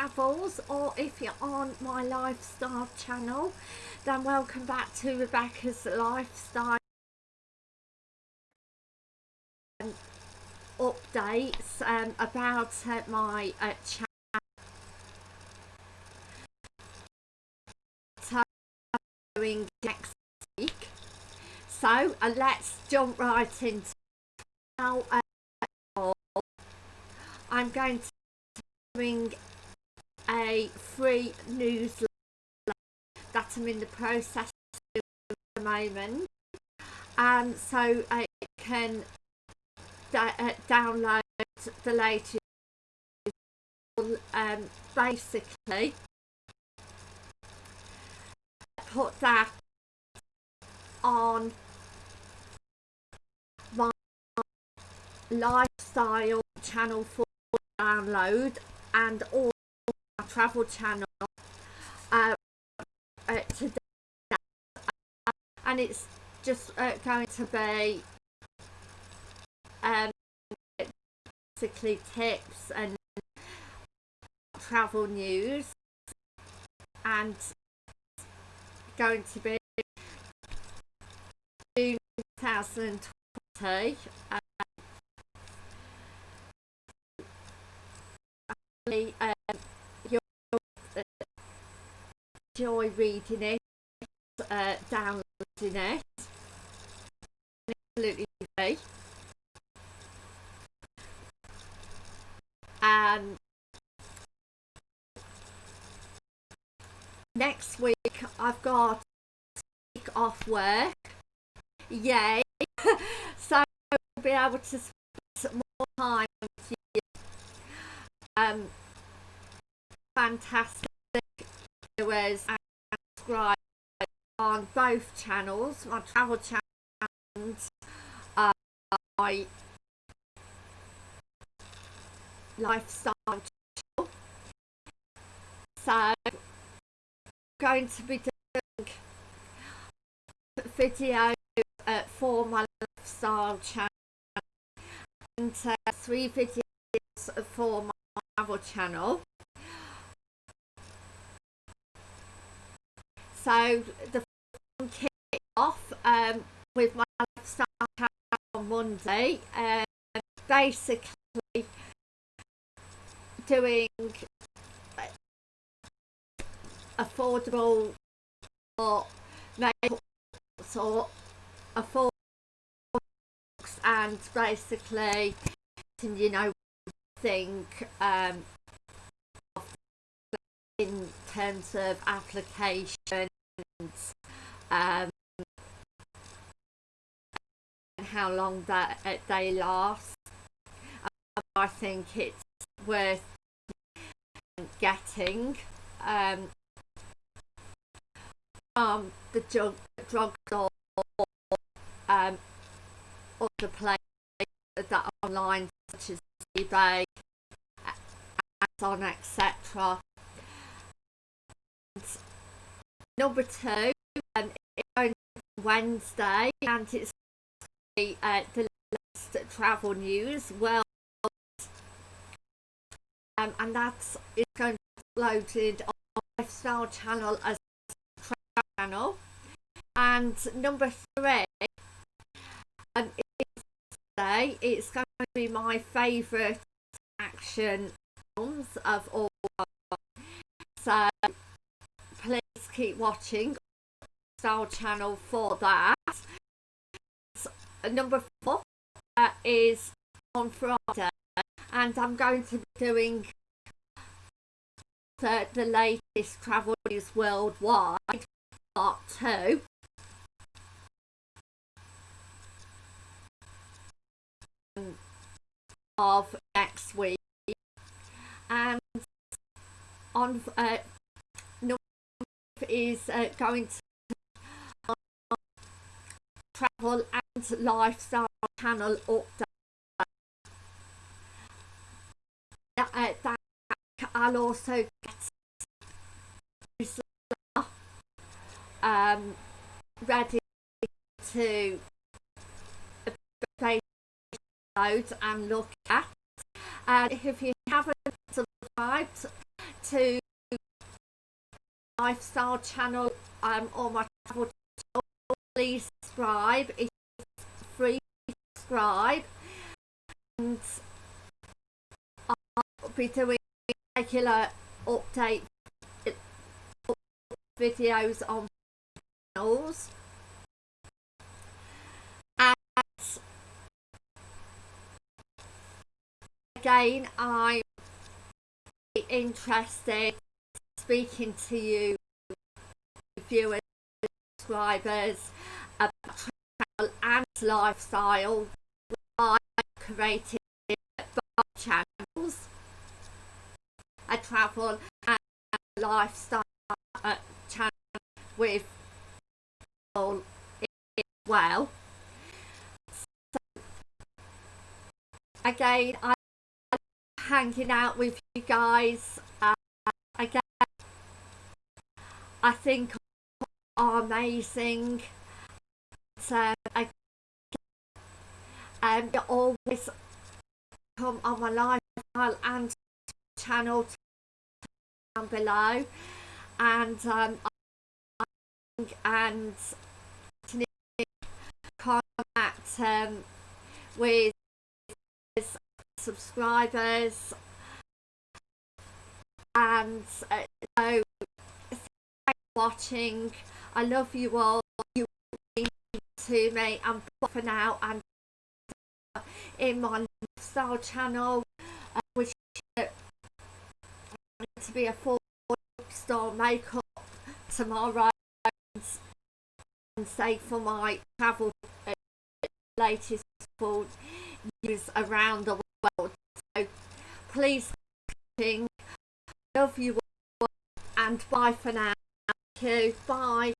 travels or if you're on my lifestyle channel then welcome back to Rebecca's lifestyle updates um, about uh, my uh, channel next week. So uh, let's jump right into now uh, I'm going to bring a free newsletter that I'm in the process of at the moment. And so I can uh, download the latest um, basically. Put that on my lifestyle channel for download and all travel channel uh, uh, today and it's just uh, going to be um, basically tips and travel news and going to be June 2020 um, um, you'll uh, enjoy reading it uh, downloading it. Absolutely free and next week I've got week off work. Yay. So I'll be able to spend more time with you. Um fantastic subscribe on both channels my travel channel and uh, my lifestyle channel. So I'm going to be doing videos uh, for my lifestyle channel and uh, three videos for my travel channel so the kick off um, with my lifestyle on Monday uh, basically doing affordable or or affordable and basically you know think um, in terms of applications um, and how long that uh, they last I think it's worth getting um, um, the drug drugstore um, the place that online such as eBay, Amazon, etc. Number two, um, it's Wednesday and it's uh, the latest travel news. Well, um, and that's is going to be uploaded on lifestyle channel as channel and number three um, today it's going to be my favourite action films of all so keep watching. Our channel for that. Number four uh, is on Friday and I'm going to be doing the, the latest travel news worldwide part two. of next week. And on uh, is uh, going to travel and lifestyle channel update uh, that I'll also get um, ready to download and look at. And if you haven't subscribed to lifestyle channel um or my travel channel. Please subscribe it's free subscribe. And I'll be doing regular update videos on channels. And again I'm interested speaking to you viewers subscribers about travel and lifestyle. I created both channels a travel and lifestyle channel with all well. So, again I'm hanging out with you guys I think are amazing. So I, um, always come on my lifestyle and channel down below. And um, and contact um, with subscribers. And uh, so watching I love you all. You to me. I'm for now and in my lifestyle channel uh, which uh, to be a full store makeup tomorrow and say for my travel uh, latest food news around the world. So please love you all and bye for now you bye